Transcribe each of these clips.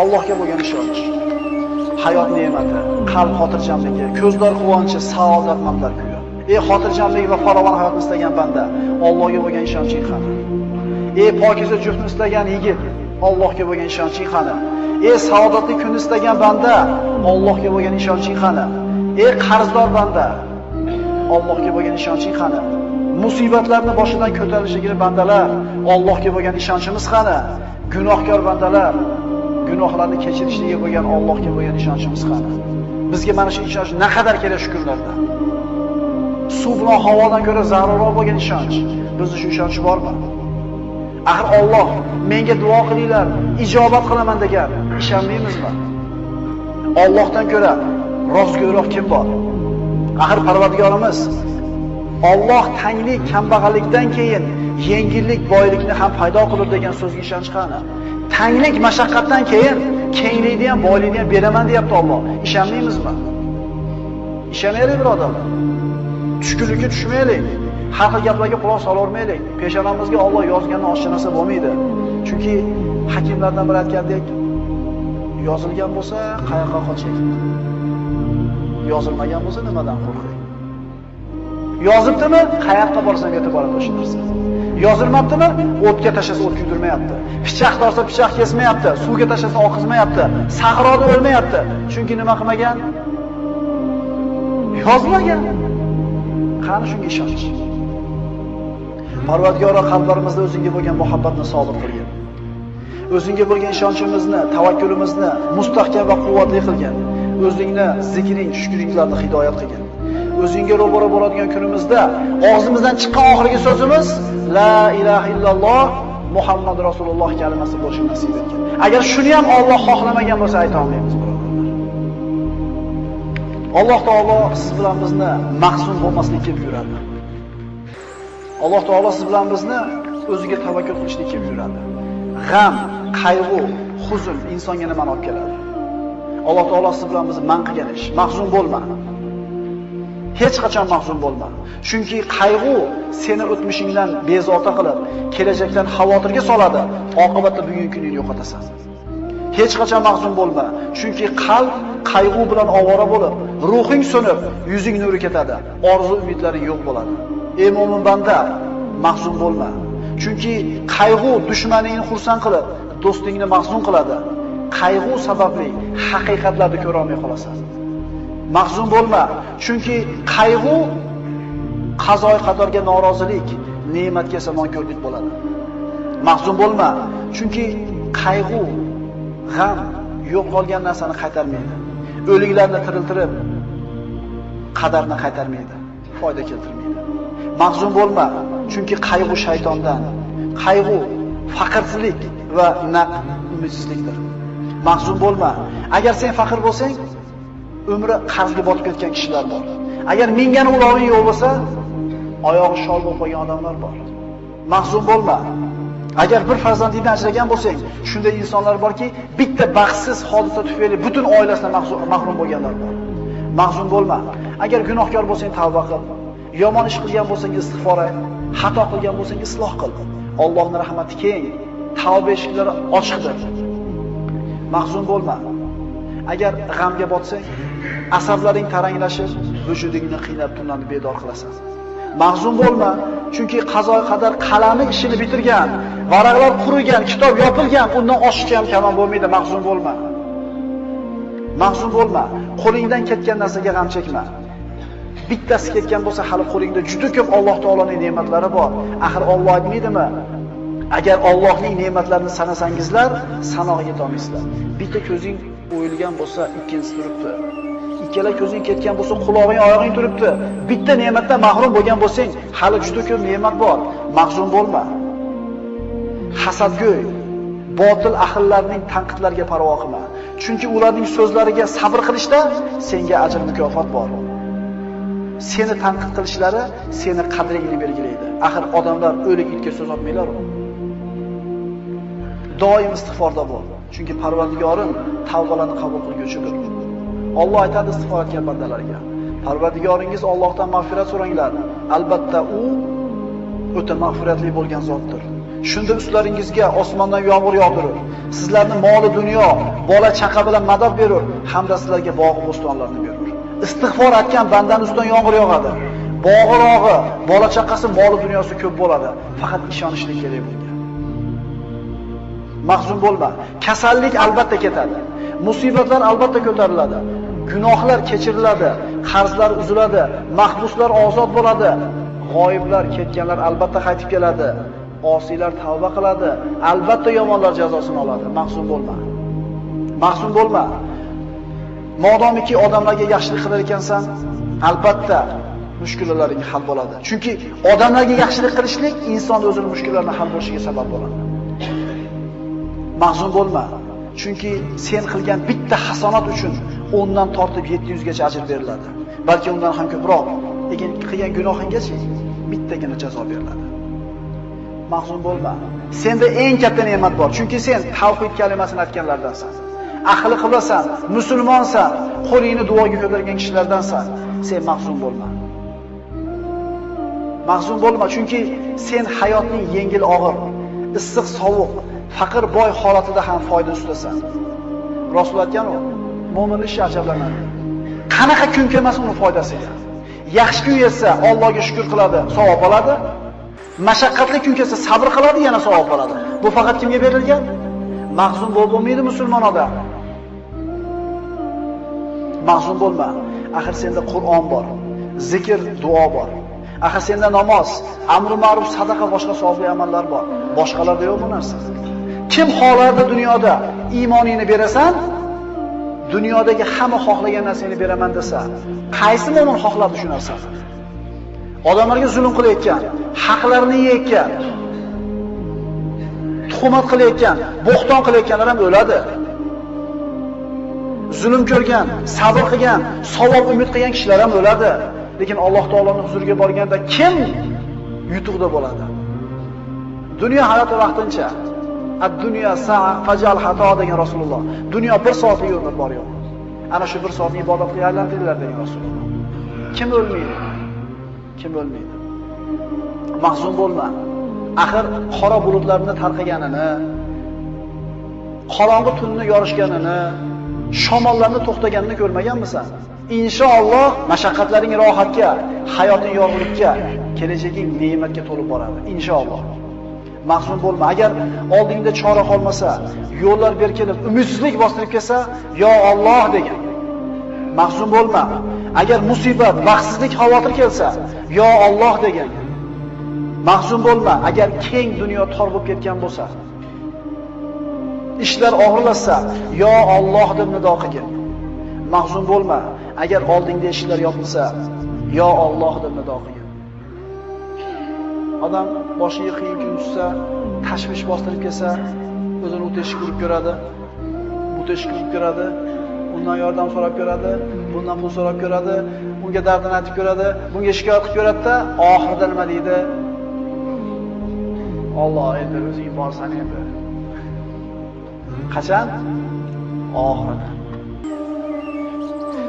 Allohga bo'lgan ishonch. Hayot ne'mati, qalb xotirjamligi, ko'zlar quvonchi, saodat manzar kuyi. Ey xotirjamlik va farovon hayotni istagan banda, Allohga bo'lgan ishonching qani? Ey pokiza juftni istagan yigit, Allohga bo'lgan ishonching qani? Ey saodatli kunni istagan banda, Allohga bo'lgan ishonching qani? Ey qarzdor banda, Allohga bo'lgan ishonching qani? Musibatlarni boshidan ko'tarishligini bandalar, Allohga bo'lgan ishonchimiz qani? Gunohkor bandalar, gunohlarni kechirishligiga bo'lgan Allohga bo'lgan ishonchimiz qani? Bizga mana shu ishonch naqadar kerak shukrlarda. Suv bilan havodan ko'ra zarurroq bo'lgan ishonch. Bizda shu ishonch bormi? Axir Alloh menga duo qilinglar, ijobat qilaman degan, ishonmaymizmi? Allohdan ko'ra rostgo'yroq kim bor? Axir Parvardigorimiz Alloh tanglik, kambag'allikdan keyin yengillik, boylikni ham paydo qilib degan so'zga ishonch qani? Tanglik, mashaqqatdan keyin kenglikni ham, boylikni ham beraman deyapti Alloh. Ishonmaymizmi? Ishonaylik birodarlar. Tushkunlikka tushmaylik. Har xil gaplarga quloq solavermaylik. Peshonamizga Alloh yozganini oshcha bo'lmaydi. Chunki hakimlardan biri aytgandek, yozilgan bo'lsa, qayoqqa qoching? Yozilmagan bo'lsa, nimadan qo'rqing? Yozibdimi? Qayoqqa borsang yetib boradi o'sha narsa. Yozilmabdimi? O'tga tashlasa o't kuydirmayapti. Pichoq torsa pichoq kesmayapti, suvga tashlasa oqizmayapti, sahroda o'lmayapti. Chunki nima qilmagan? Yozmagan. Qani shunga ishonch. Parvardigoro qalblarimizda o'zingga bo'lgan muhabbatni sobit qilgin. O'zingga bo'lgan ishonchimizni, tavakkulimizni mustahkam va quvvatli qilgin. O'zingni zikring, shukringlarni hidoyat qilgin. O'zingga ro'baro bo'ladigan kunimizda og'zimizdan chiqqan oxirgi so'zimiz la ilaha illalloh Muhammad Rasululloh kalimasi bo'lishi nasib etgan. Agar shuni ham Alloh xohlamagan bo'lsa ayta olmaymiz, birodarlar. Alloh taolo siz bilan bizni mahzun bo'lmaslikka buyuradi. Alloh taolo siz bilan bizni o'ziga tavakkul qilishlikka buyuradi. G'am, qayg'u, huzun insonga nimani olib keladi? Alloh taolo siz bilan bizni man qilgan ish. Mahzun bo'lma. Hech qachon mahzun bo'lma. Chunki qayg'u seni o'tmishingdan bezovta qilib, kelajakdan xavotirga soladi. Oqibatda bugungi kuningni yo'qotasan. Hech qachon mahzun bo'lma. Chunki qalb qayg'u bilan ovora bo'lib, ruhing so'nib, yuzing nuri ketadi. Orzu umidlaring yo'q bo'ladi. Ey mo'min banda, mahzun bo'lma. Chunki qayg'u dushmaningni xursand qilib, do'stingni mahzun qiladi. Qayg'u sababli haqiqatlarni ko'ra olmay qolasan. Mahzun bo'lma, chunki qayg'u qazoy qadorga norozilik, ne'matga samonko'rlik bo'ladi. Mahzun bo'lma, chunki qayg'u, g'am yo'q qolgan narsani qaytarmaydi. O'liklarni tiriltirib qadarni qaytarmaydi, foyda keltirmaydi. Mahzun bo'lma, chunki qayg'u shaytondan. Qayg'u faqirsizlik va naq umidsizlikdir. Mahzun bo'lma. Agar sen faqir bo'lsang, umri qarzga botib ketgan kishilar bor. Agar mingani ulovi yo'q bo'lsa, oyog'i shol bo'lib qolgan odamlar bor. Mahzun bo'lma. Agar bir farzandingdan ajragan bo'lsang, shunday insonlar borki, bitta baxtsiz hodisa tufayli butun oilasidan mahrum bo'lganlar bor. Mahzun bo'lma. Agar gunohkor bo'lsang, tavba qil. Yomon ish qilgan bo'lsang, istig'for et. Xato qilgan bo'lsang, isloh qil. Allohning rahmati keng, tavba eshiklari ochiqdir. Mahzun bo'lma. Agar g'amga botsang, asablaring taranglashib, vujudingni qiynab tunlarni bedor qilasan. Mahzun bo'lma, chunki qazo qadar qalami ishini bitirgan, varaqlar qurigan, kitob yopilgan, undan oshiqcha ham kamon bo'lmaydi, mahzun bo'lma. Mahzun bo'lma, qo'lingdan ketgan narsaga g'am chekma. Bittasi ketgan bo'lsa, hali qo'lingda juda ko'p Alloh taoloning ne'matlari bor. Axir Alloh aytmaydimi? Agar Allohning ne'matlarini sanasangizlar, sanoq yetolmaysizlar. Bitta ko'zing o'yilgan bo'lsa, ikkinchisi turibdi. Ikkala ko'zing ketgan bo'lsa, qulog'ing, oyog'ing turibdi. Bitta ne'matdan mahrum bo'lgan bo'lsang, hali juda ko'p ne'mat bor. Mahzun bo'lma. Hasadgo'y, botil ahillarning tanqidlariga parvo qilma. Chunki ularning so'zlariga sabr qilishda senga ajr mukofot bor. Seni tanqid qilishlari seni qadringni belgilaydi. Axir odamlar o'lik itga so'z otmaylar-ku. Doim istig'forda bo'l. Chunki Parvardigorim tavbalarni qabul qilguvchidir. Alloh aytadi istig'for etgan bandalarga. Parvardigoringiz Allohdan mag'firat so'ranglar. Albatta u o'ta mag'firatli bo'lgan zotdir. Shunda ustlaringizga osmondan yomg'ir yog'dirib, Sizlarni moli dunyo, bola chaqa bilan madad berur, hamda sizlarga bog' bo'stonlarni berur. Istig'for etgan bandaning ustidan yomg'ir yog'adi. Bog'i rog'i, bola chaqasi, moli dunyosi ko'p bo'ladi. Faqat ishonishlik kerak bunga. Mahzun bo'lma. Kasallik albatta ketadi. Musibatlar albatta ko'tariladi. Gunohlar kechiriladi, qarzlar uziladi, mahbuslar ozod bo'ladi. G'oyiblar, ketganlar albatta qaytib keladi. Osiylar tavba qiladi, albatta yomonlar jazosini oladi. Mahzun bo'lma. Mahzun bo'lma. Modomiki odamlarga yaxshilik qilar ekansan, albatta mushkullaring hal bo'ladi. Chunki odamlarga yaxshilik qilishlik inson o'zining mushkullarini hal bo'lishiga sabab bo'ladi. Mahzun bo'lma. Chunki sen qilgan bitta hasonat uchun 10 dan tortib 700 gacha ajr beriladi. Balki undan ham ko'proq. Lekin qilgan gunohingacha bittagina jazo beriladi. Mahzun bo'lma. Senda eng katta ne'mat bor. Chunki sen tavhid kalimasini aytganlardansan. Ahli qilasan, musulmonsan, qo'lingni duoga ko'targan kishilardansan. Sen mahzun bo'lma. Mahzun bo'lma, chunki sen hayotning yengil og'ir, issiq sovuq, faqir boy holatida ham foyda ustasan. Rasul aytgan u, mo'min ishi ajablanadi. Qanaqa kun kelmas uni foydasiga. Yaxshi kun yetsa Allohga shukr qiladi, savob oladi. Mashaqqatli kun kelsa sabr qiladi, yana savob oladi. Bu faqat kimga berilgan? Mahzun bo'lmaydi musulmon odam. Mahzun bo'lma. Axir senda Qur'on bor, zikr, duo bor. Axir senda namoz, amri ma'ruf, sadaqa boshqa savobli amallar bor. Boshqalarda yo'q bu narsa. Kim xohlardi dunyoda iymoningni berasan, dunyodagi hamma xohlagan narsani beraman desa, qaysi mo'min xohladi shu narsani? Odamlarga zulm qilayotgan, haqlarini yeyotgan, tuhmat qilayotgan, bo'xton qilayotganlar ham o'ladi. Zulm ko'rgan, sabr qilgan, savob umid qilgan kishilar ham o'ladi. Lekin Alloh taoloning huzuriga borganda kim yutuqda bo'ladi? Dunyo hayoti vaqtincha. Ad-dunyo sa'a fajal xato degan Rasululloh. Dunyo bir soatlik umr bor yo'q. Ana shu bir soatni ibodatga aylantiringlar degan Rasululloh. Kim o'lmaydi? Kim o'lmaydi? Mahzun bo'lma. Axir qora bulutlarni tarqaganini, qorong'i tunni yorishganini, shamollarni to'xtaganini ko'rmaganmisan? Inshaalloh mashaqqatlaring rohatga, hayoting yorug'likka, kelajaging ne'matga to'lib boradi. Inshaalloh. Mahzun bo'lma. Agar oldingda chora qolmasa, yo'llar berkinib, umidsizlik bostirib kelsa, yo Alloh degan. Mahzun bo'lma. Agar musibat, baxtsizlik, xavotir kelsa, yo Alloh degan. Mahzun bo'lma. Agar keng dunyo tor bo'lib ketgan bo'lsa, ishlar og'irlashsa, yo Alloh deb nido qilgin. Mahzun bo'lma. Agar oldingda eshiklar yopilsa, yo Alloh deb nido qilgin. Odam boshiga qiyin kun tushsa, tashvish bostirib kelsa, o'zini o'tishga urib ko'radi. O'tishga urib ko'radi. Undan yordam so'rab ko'radi, bundan pul so'rab ko'radi, unga dardini aytib ko'radi, bunga shikoyat qilib ko'radi-da, oxirida nima deydi? Alloh endi o'zing borsan endi. Qachon? Oxirida.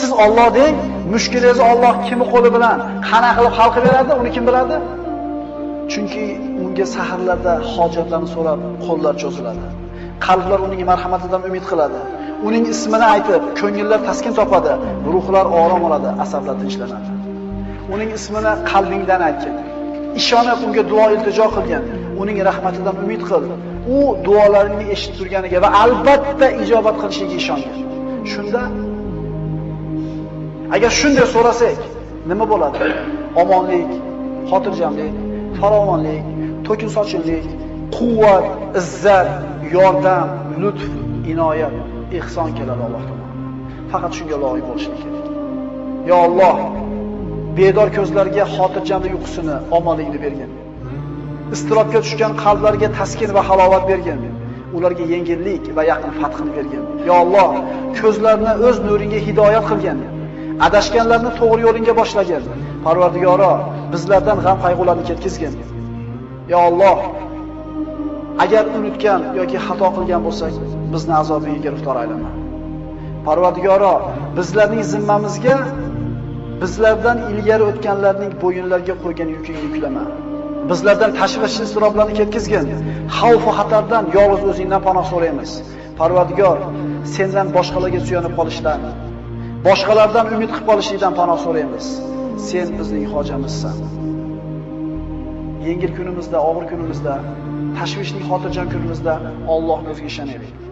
Siz Alloh deng, mushkulingizni Alloh kimi qo'li bilan qana qilib hal qilib beradi, uni kim biladi? Chunki unga saharlarda hojatlarni so'rab qo'llar cho'ziladi. Qalblar uning marhamatidan umid qiladi. Uning ismini aytib, ko'ngillar taskin topadi, ruhlar orom oladi, asablar tinchlanadi. Uning ismini qalbingdan aytgin. Ishonib unga duo iltijo qilgin. Uning rahmatidan umid qil. U duolaringni eshitib turganiga va albatta ijobat qilishiga ishongin. Shunda agar shunday so'rasak, nima bo'ladi? Omonlik, xotirjamlik, farovonlik, to'kin sochinlik, quvvat, izzat, yordam, lutf, inoyat, ihson keladi Alloh tomonidan. Faqat shunga loyiq bo'lishlik kerak. Yo Alloh, bedor ko'zlarga xotirjamlik uyqusini, omonlikni bergin. Istirobga tushgan qalblarga taskin va halovat bergin. Ularga yengillik va yaqin fathini bergin. Yo Alloh, ko'zlarini o'z nuringga hidoyat qilgin. Adashganlarni to'g'ri yo'lingga boshlagin. Parvardigoro, bizlardan g'am qayg'ularni ketkizgin. Ya Alloh, agar unutgan yoki xato qilgan bo'lsak, bizni azobiga giriftor aylama. Parvardigoro, bizlarning zimmamizga bizlardan ilgari o'tganlarning bo'yinlariga qo'ygan yukingni yuklama. Bizlardan tashvish iztiroblarni ketkizgin. Xavf va xatardan yolg'iz o'zingdan panoh so'raymiz. Parvardigor, sendan boshqalarga suyanib qolishdan, boshqalardan umid qilib qolishlikdan panoh so'raymiz. Sen bizning hojamizsan. Yengil kunimizda, og'ir kunimizda, tashvishli xotirjam kunimizda Allohga o'ziga ishonaylik.